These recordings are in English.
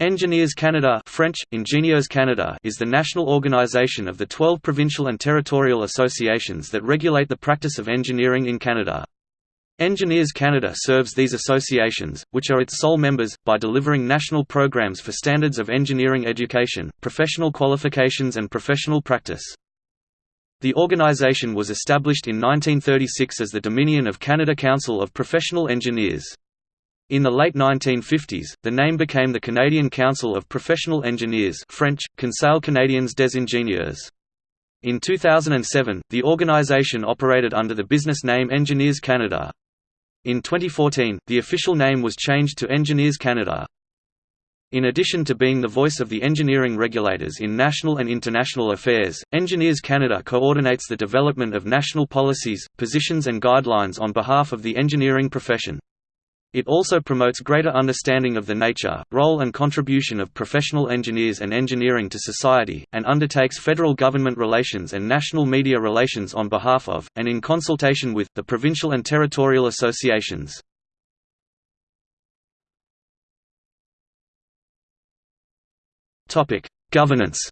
Engineers Canada French, Ingénieurs Canada is the national organisation of the 12 provincial and territorial associations that regulate the practice of engineering in Canada. Engineers Canada serves these associations, which are its sole members, by delivering national programs for standards of engineering education, professional qualifications and professional practice. The organisation was established in 1936 as the Dominion of Canada Council of Professional Engineers. In the late 1950s, the name became the Canadian Council of Professional Engineers French, Conseil canadien des ingénieurs. In 2007, the organization operated under the business name Engineers Canada. In 2014, the official name was changed to Engineers Canada. In addition to being the voice of the engineering regulators in national and international affairs, Engineers Canada coordinates the development of national policies, positions and guidelines on behalf of the engineering profession. It also promotes greater understanding of the nature, role and contribution of professional engineers and engineering to society, and undertakes federal government relations and national media relations on behalf of, and in consultation with, the provincial and territorial associations. Governance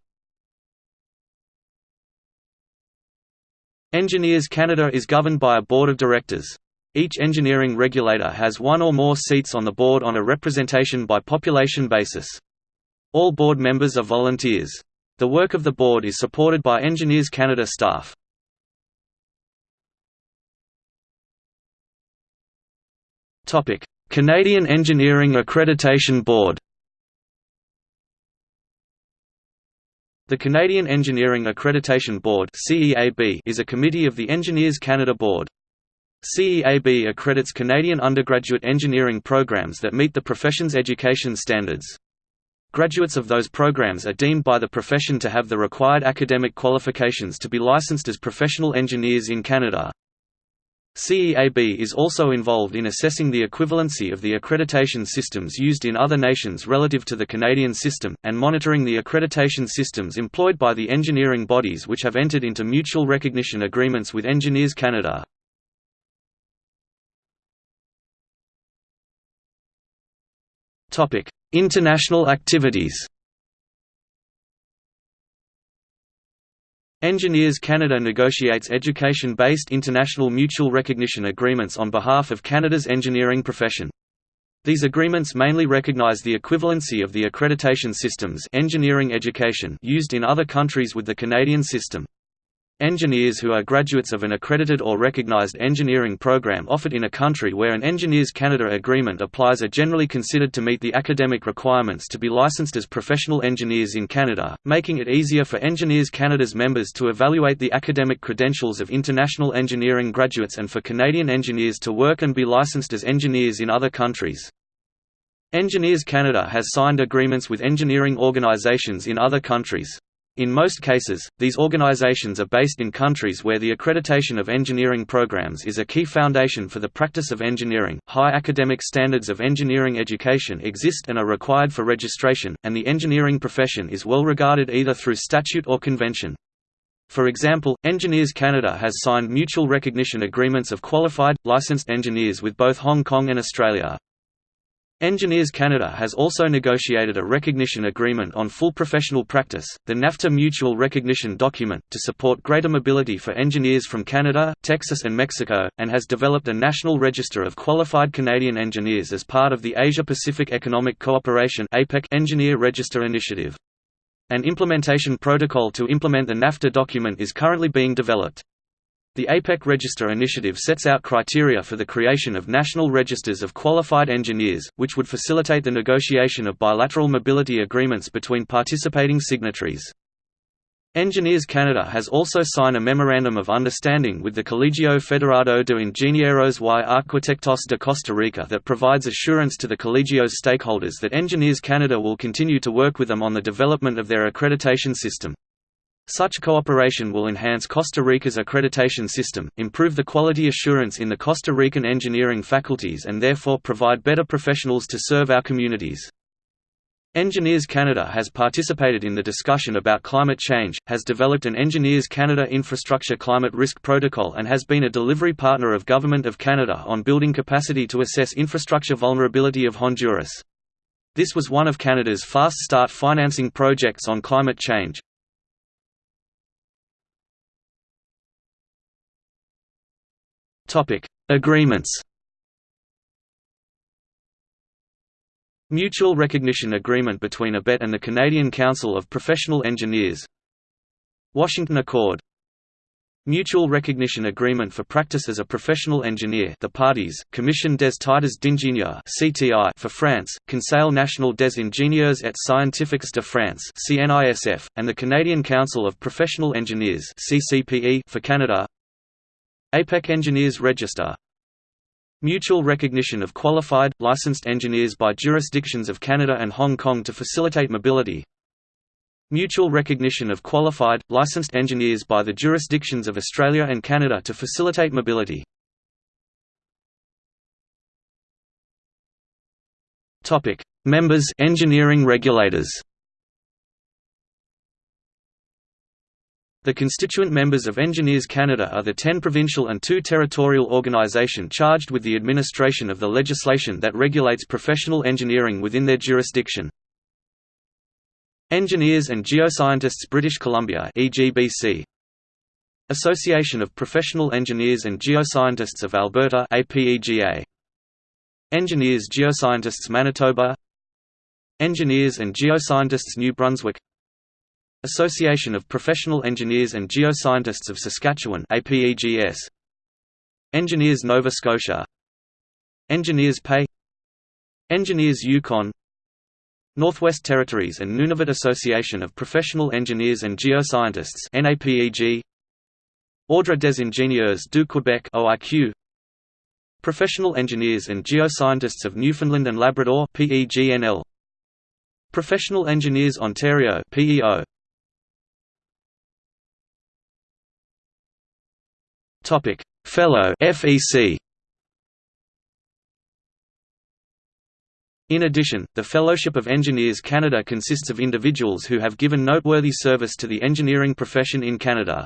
Engineers Canada is governed by a board of directors. Each engineering regulator has one or more seats on the board on a representation by population basis. All board members are volunteers. The work of the board is supported by Engineers Canada staff. Canadian Engineering Accreditation Board The Canadian Engineering Accreditation Board is a committee of the Engineers Canada Board. CEAB accredits Canadian undergraduate engineering programs that meet the profession's education standards. Graduates of those programs are deemed by the profession to have the required academic qualifications to be licensed as professional engineers in Canada. CEAB is also involved in assessing the equivalency of the accreditation systems used in other nations relative to the Canadian system, and monitoring the accreditation systems employed by the engineering bodies which have entered into mutual recognition agreements with Engineers Canada. International activities. Engineers Canada negotiates education-based international mutual recognition agreements on behalf of Canada's engineering profession. These agreements mainly recognize the equivalency of the accreditation systems engineering education used in other countries with the Canadian system. Engineers who are graduates of an accredited or recognized engineering program offered in a country where an Engineers Canada agreement applies are generally considered to meet the academic requirements to be licensed as professional engineers in Canada, making it easier for Engineers Canada's members to evaluate the academic credentials of international engineering graduates and for Canadian engineers to work and be licensed as engineers in other countries. Engineers Canada has signed agreements with engineering organizations in other countries. In most cases, these organizations are based in countries where the accreditation of engineering programs is a key foundation for the practice of engineering. High academic standards of engineering education exist and are required for registration, and the engineering profession is well regarded either through statute or convention. For example, Engineers Canada has signed mutual recognition agreements of qualified, licensed engineers with both Hong Kong and Australia. Engineers Canada has also negotiated a recognition agreement on full professional practice, the NAFTA Mutual Recognition Document, to support greater mobility for engineers from Canada, Texas and Mexico, and has developed a national register of qualified Canadian engineers as part of the Asia-Pacific Economic Cooperation Engineer Register Initiative. An implementation protocol to implement the NAFTA document is currently being developed. The APEC Register initiative sets out criteria for the creation of national registers of qualified engineers, which would facilitate the negotiation of bilateral mobility agreements between participating signatories. Engineers Canada has also signed a Memorandum of Understanding with the Colegio Federado de Ingenieros y Arquitectos de Costa Rica that provides assurance to the Colegio's stakeholders that Engineers Canada will continue to work with them on the development of their accreditation system. Such cooperation will enhance Costa Rica's accreditation system, improve the quality assurance in the Costa Rican engineering faculties and therefore provide better professionals to serve our communities. Engineers Canada has participated in the discussion about climate change, has developed an Engineers Canada Infrastructure Climate Risk Protocol and has been a delivery partner of Government of Canada on building capacity to assess infrastructure vulnerability of Honduras. This was one of Canada's fast start financing projects on climate change. Agreements Mutual Recognition Agreement between ABET and the Canadian Council of Professional Engineers. Washington Accord. Mutual Recognition Agreement for Practice as a Professional Engineer. The parties, Commission des Titres d'Ingénieur for France, Conseil National des Ingénieurs et Scientifiques de France (CNISF), and the Canadian Council of Professional Engineers (CCPE) for Canada APEC Engineers Register. Mutual recognition of qualified, licensed engineers by jurisdictions of Canada and Hong Kong to facilitate mobility. Mutual recognition of qualified, licensed engineers by the jurisdictions of Australia and Canada to facilitate mobility. Members engineering regulators The constituent members of Engineers Canada are the 10 provincial and 2 territorial organisation charged with the administration of the legislation that regulates professional engineering within their jurisdiction. Engineers and Geoscientists British Columbia EGBC Association of Professional Engineers and Geoscientists of Alberta APEGA Engineers Geoscientists Manitoba. Engineers and Geoscientists New Brunswick Association of Professional Engineers and Geoscientists of Saskatchewan APEGS Engineers Nova Scotia. Engineers PEI Engineers Yukon. Northwest Territories and Nunavut Association of Professional Engineers and Geoscientists NAPEG Ordre des ingénieurs du Québec OIQ Professional Engineers and Geoscientists of Newfoundland and Labrador PEGNL Professional Engineers Ontario PEO Topic: Fellow FEC. In addition, the Fellowship of Engineers Canada consists of individuals who have given noteworthy service to the engineering profession in Canada.